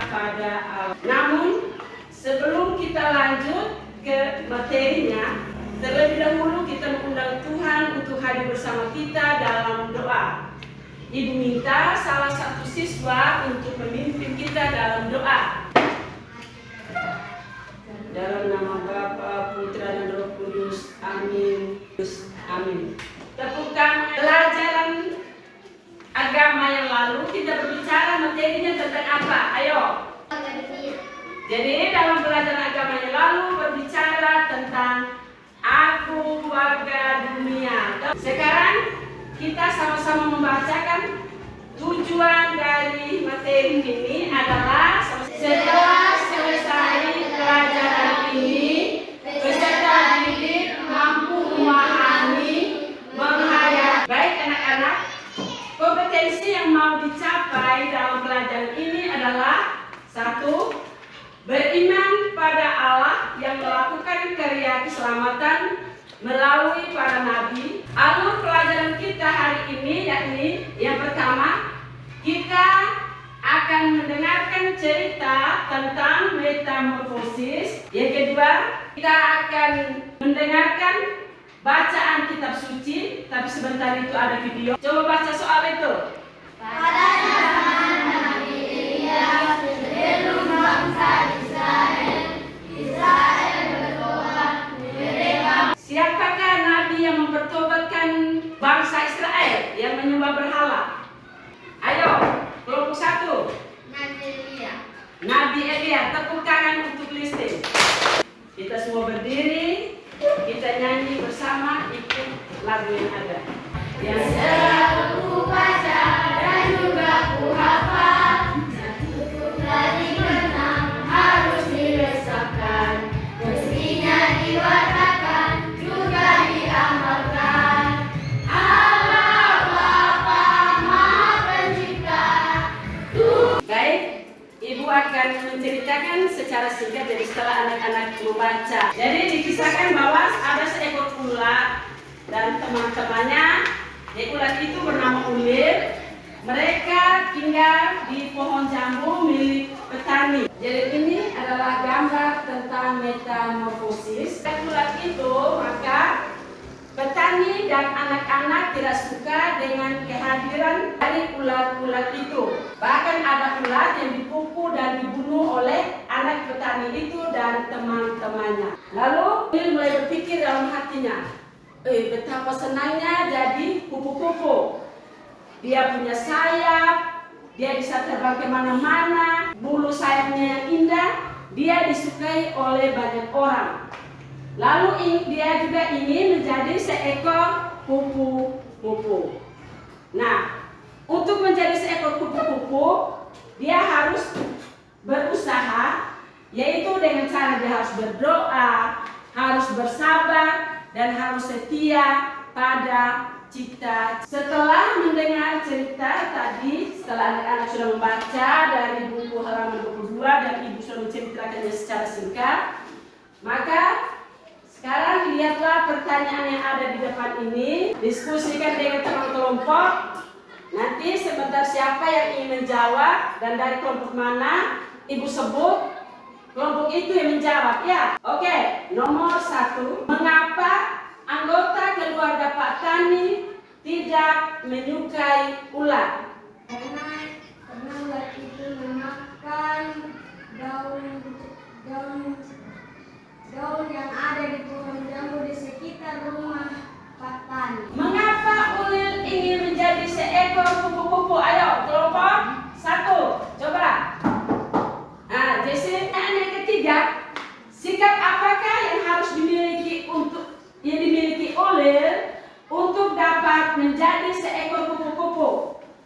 pada Allah. Namun, sebelum kita lanjut ke materinya, terlebih dahulu kita mengundang Tuhan untuk hadir bersama kita dalam doa. Ibu minta salah satu siswa untuk memimpin kita dalam doa. Dalam nama Bapa, Putra, dan Roh Kudus. Amin. Amin. Tepukkan pelajaran agama yang lalu kita berbicara materinya tentang apa? Ayo. Jadi dalam pelajaran agama yang lalu berbicara tentang aku warga dunia. Sekarang kita sama-sama membacakan tujuan dari materi ini adalah setelah selesai pelajaran ini peserta didik mampu memahami menghayati baik anak-anak kompetensi yang mau dicapai dalam pelajaran ini adalah satu beriman pada Allah yang melakukan karya keselamatan melalui para nabi. Alur pelajaran kita hari ini yakni yang pertama kita akan mendengarkan cerita tentang metamorfosis. Yang kedua, kita akan mendengarkan bacaan kitab suci, tapi sebentar itu ada video. Coba baca soal itu. Pada zaman Nabi Elia sebelum bangsa Israel, Israel bertobat. Mereka Siapakah nabi yang mempertobatkan bangsa Israel yang menyembah berhala? Ayo, kelompok satu. Nabi Elia. Nabi Elia, tepuk tangan untuk listing. Kita semua berdiri, kita nyanyi bersama ikut lagu yang ada. Yang akan menceritakan secara singkat jadi setelah anak-anak membaca. Jadi dikisahkan bahwa ada seekor ular dan teman-temannya. Di ular itu bernama Ulir. Mereka tinggal di pohon jambu milik petani. Jadi ini adalah gambar tentang metamorfosis. Ular itu maka Petani dan anak-anak tidak suka dengan kehadiran dari ular-ular itu. Bahkan ada ular yang dipukul dan dibunuh oleh anak petani itu dan teman-temannya. Lalu dia mulai berpikir dalam hatinya, eh betapa senangnya jadi kupu-kupu. Dia punya sayap, dia bisa terbang ke mana-mana, bulu sayapnya yang indah, dia disukai oleh banyak orang. Lalu dia juga ingin menjadi seekor kupu-kupu. Nah, untuk menjadi seekor kupu-kupu, dia harus berusaha, yaitu dengan cara dia harus berdoa, harus bersabar, dan harus setia pada cita. Setelah mendengar cerita tadi, setelah anak-anak sudah membaca dari buku halaman 22 dan ibu sudah menceritakannya secara singkat, maka pertanyaan yang ada di depan ini, diskusikan dengan teman kelompok. Nanti sebentar siapa yang ingin menjawab dan dari kelompok mana ibu sebut kelompok itu yang menjawab ya. Oke, nomor satu, mengapa anggota keluarga Pak Tani tidak menyukai ular? Karena karena ular itu memakan daun daun daun yang ada di pohon jambu di sekitar rumah Pak Tani. Mengapa ular ingin menjadi seekor kupu-kupu? Ayo, kelompok satu, coba. Nah, Jesse, yang ketiga, sikap apakah yang harus dimiliki untuk yang dimiliki ular untuk dapat menjadi seekor kupu-kupu?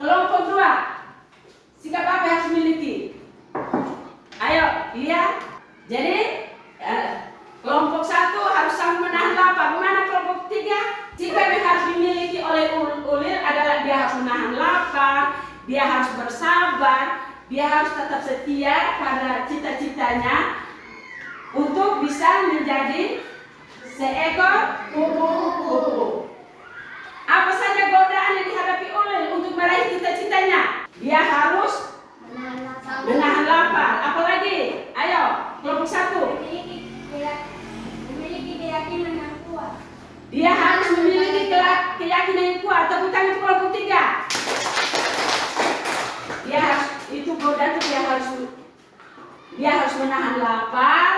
Kelompok dua, sikap apa yang harus dimiliki? Ayo, lihat. Jadi, eh, kelompok satu harus sama menahan lapar. Mana kelompok tiga? Sikap yang harus dimiliki oleh ul- ulir adalah dia harus menahan lapar, dia harus bersabar, dia harus tetap setia pada cita-citanya untuk bisa menjadi seekor kupu-kupu. Apa saja godaan yang dihadapi Ulil untuk meraih cita-citanya? Dia harus menahan lapar. Apalagi? Ayo, kelompok satu. memiliki keyak- memiliki keyakinan yang kuat. Dia harus memiliki kelak- keyakinan yang kuat. Tepuk tangan untuk kelompok tiga. Dia harus godaan itu dia harus dia harus menahan lapar.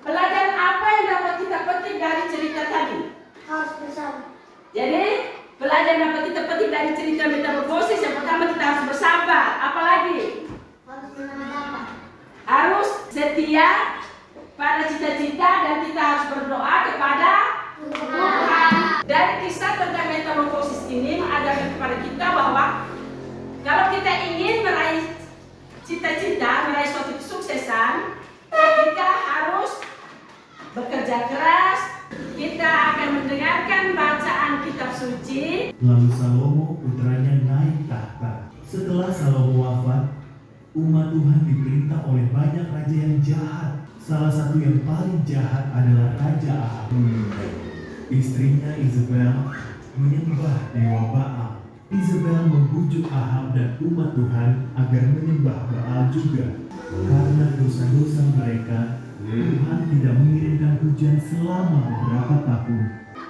Pelajaran apa yang dapat kita petik dari cerita tadi? Harus bersama. Jadi pelajaran dapat kita petik dari cerita metamorfosis yang pertama kita harus bersabar. Apalagi Harus menahan harus setia pada cita-cita dan kita harus berdoa kepada Tuhan. Dari kisah tentang metamorfosis ini mengajarkan kepada kita bahwa kalau kita ingin meraih cita-cita, meraih suatu kesuksesan, kita harus bekerja keras. Kita akan mendengarkan bacaan kitab suci. Lalu Salomo putranya naik tahta. Setelah Salomo wafat, umat Tuhan diperintah oleh banyak raja yang jahat. Salah satu yang paling jahat adalah Raja Ahab. Istrinya Isabel menyembah dewa Baal. Isabel membujuk Ahab dan umat Tuhan agar menyembah Baal juga. Karena dosa-dosa mereka, Tuhan tidak mengirimkan hujan selama beberapa tahun.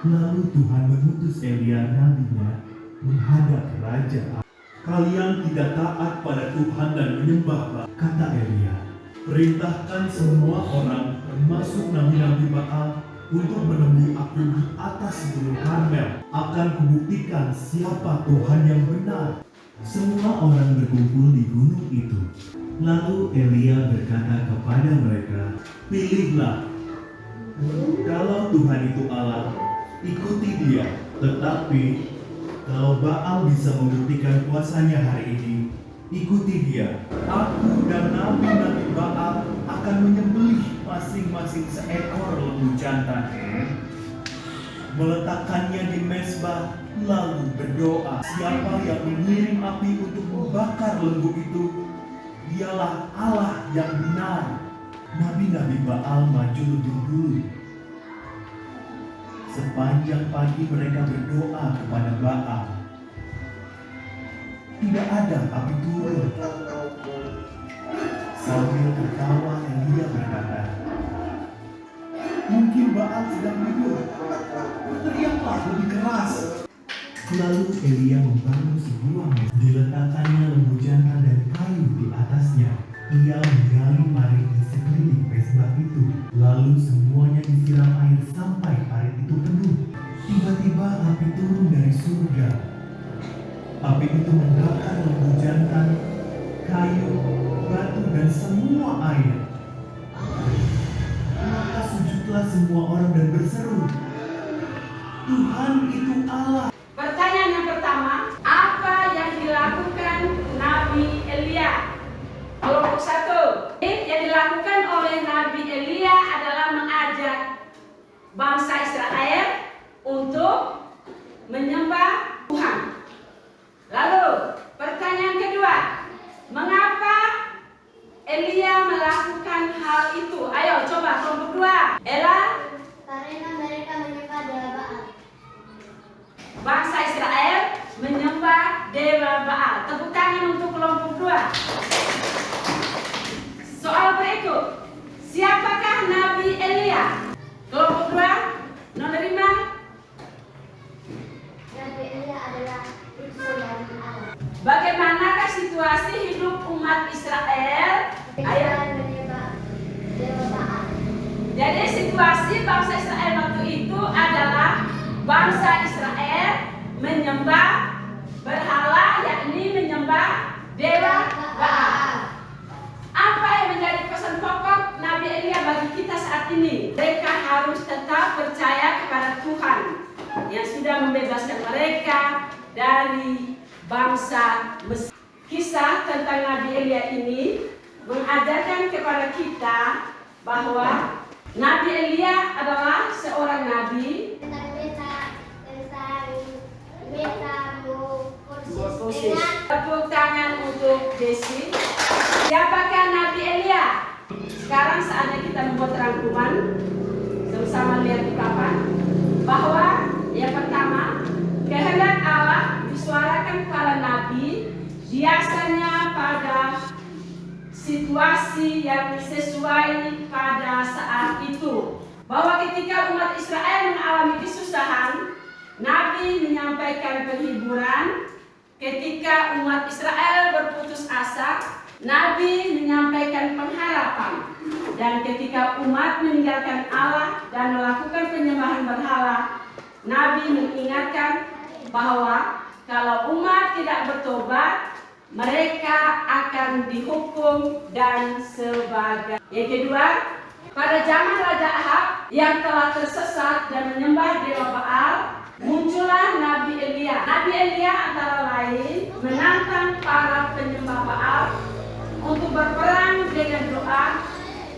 Lalu Tuhan mengutus Elia nabinya menghadap Raja Ahab. Kalian tidak taat pada Tuhan dan menyembah Baal, kata Elia. Perintahkan semua orang, termasuk nabi-nabi Baal, untuk menemui aku di atas gunung Karmel. Akan kubuktikan siapa Tuhan yang benar. Semua orang berkumpul di gunung itu. Lalu Elia berkata kepada mereka, Pilihlah kalau Tuhan itu Allah, ikuti dia. Tetapi kalau Baal bisa membuktikan kuasanya hari ini, ikuti dia. Aku dan nabi-nabi Baal akan menyembelih masing-masing seekor lembu jantan. Meletakkannya di mesbah, lalu berdoa. Siapa yang mengirim api untuk membakar lembu itu, dialah Allah yang benar. Nabi-nabi Baal maju lebih dulu. Sepanjang pagi mereka berdoa kepada Baal. Tidak ada api turun. Sambil tertawa Elia berkata, Mungkin Baal sedang tidur. Teriaklah lebih keras. Lalu Elia membangun sebuah mes. Diletakkannya lembu jantan dan kayu di atasnya. Ia menggali parit di sekeliling mesbah itu. Lalu semuanya disiram air sampai parit itu penuh. Tiba-tiba api turun dari surga. Api itu membakar lembu jantan, kayu, batu, dan semua air. Maka sujudlah semua orang dan berseru, Tuhan itu Allah. Pertanyaan yang pertama, apa yang dilakukan Nabi Elia? Kelompok satu, yang dilakukan oleh Nabi Elia adalah mengajak bangsa Israel untuk menyembah Tuhan. Lalu, pertanyaan kedua, mengapa Elia melakukan hal itu? Ayo coba kelompok dua. Ella, Karena mereka menyembah dewa Baal. bangsa Israel menyembah dewa Baal. Tepuk tangan untuk kelompok dua. Soal berikut, siapakah Nabi Elia? Kelompok dua, lima. Nabi Elia adalah utusan dari Allah. Bagaimanakah situasi hidup umat Israel? Ayo. Mereka menyembah dewa Baal. Jadi situasi bangsa Israel waktu itu adalah bangsa Israel menyembah berhala yakni menyembah dewa Baal. Apa yang menjadi pesan pokok Nabi Elia bagi kita saat ini? Mereka harus tetap percaya kepada Tuhan yang sudah membebaskan mereka dari bangsa Mesir. Kisah tentang Nabi Elia ini mengajarkan kepada kita bahwa Nabi Elia adalah seorang nabi Tepuk tangan untuk Desi. Siapakah Nabi Elia? Sekarang saatnya kita membuat terang teman-teman sama-sama lihat di papan bahwa yang pertama kehendak Allah disuarakan para nabi biasanya pada situasi yang sesuai pada saat itu. Bahwa ketika umat Israel mengalami kesusahan Nabi menyampaikan penghiburan. Ketika umat Israel berputus asa Nabi menyampaikan pengharapan. Dan ketika umat meninggalkan Allah dan melakukan penyembahan berhala Nabi mengingatkan bahwa kalau umat tidak bertobat mereka akan dihukum dan sebagainya. Yang kedua, pada zaman Raja Ahab yang telah tersesat dan menyembah dewa Baal, muncullah Nabi Elia. Nabi Elia antara lain menantang para penyembah Baal untuk berperang dengan doa,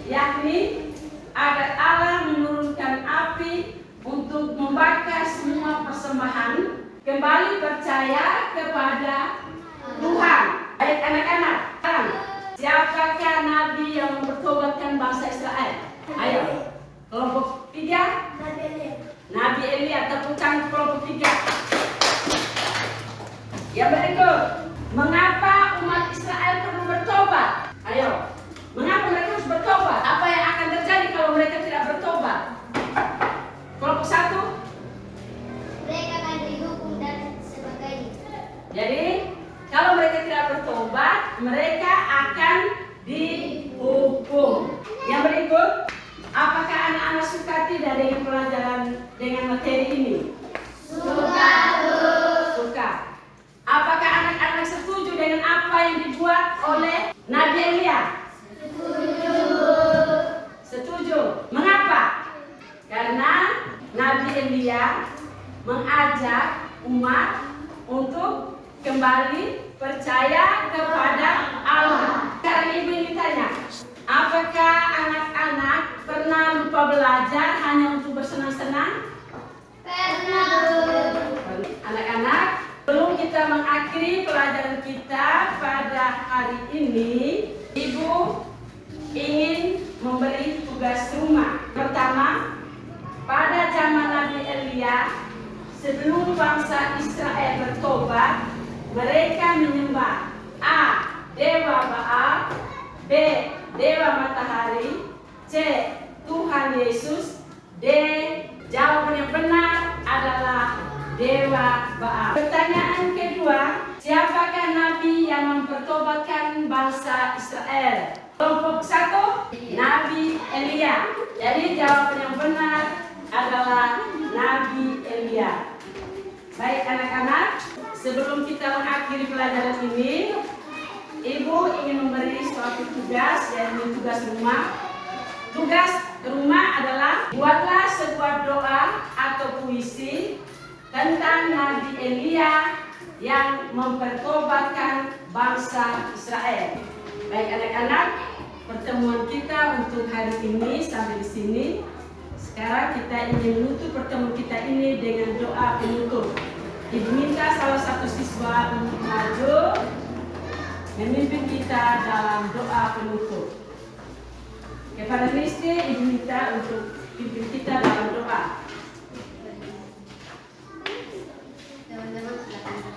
yakni agar Allah menurunkan api untuk membakar semua persembahan, kembali percaya kepada Tuhan. Baik anak-anak, siapakah Nabi yang mempertobatkan bangsa Israel? Ayo, kelompok tiga. Nabi Elia, tepuk tangan kelompok tiga. Yang berikut, mengapa umat Israel perlu bertobat? Ayo, mengapa mereka harus bertobat? Apa yang akan terjadi kalau mereka tidak bertobat? Kelompok satu, Mereka akan dihukum dan sebagainya. Jadi kalau mereka tidak bertobat, mereka akan dihukum. Yang berikut, apakah anak-anak suka dengan pelajaran dengan materi ini? Suka, Bu. Suka. Apakah anak-anak setuju dengan apa yang dibuat oleh Nabi Elia? Setuju. Mengapa? Karena Nabi Elia mengajak umat untuk kembali percaya kepada Allah. Sekarang ibu ingin tanya, apakah lupa belajar hanya untuk bersenang-senang? Pernah. Anak-anak, belum kita mengakhiri pelajaran kita pada hari ini, Ibu ingin memberi tugas rumah. Pertama, pada zaman Nabi Elia, sebelum bangsa Israel bertobat, mereka menyembah A. Dewa Baal B. Dewa Matahari C. Tuhan Yesus D. Jawaban yang benar adalah Dewa Baal. Pertanyaan kedua, siapakah Nabi yang mempertobatkan bangsa Israel? Kelompok satu, Nabi Elia. Jadi jawaban yang benar adalah Nabi Elia. Baik anak-anak, sebelum kita mengakhiri pelajaran ini, Ibu ingin memberi suatu tugas, yaitu tugas rumah. Tugas rumah adalah buatlah sebuah doa atau puisi tentang Nabi Elia yang mempertobatkan bangsa Israel. Baik anak-anak, pertemuan kita untuk hari ini sampai di sini. Sekarang kita ingin menutup pertemuan kita ini dengan doa penutup. Ibu minta salah satu siswa untuk maju memimpin kita dalam doa penutup kepada Kristi ibu kita untuk ibu kita dalam doa. Teman-teman silakan.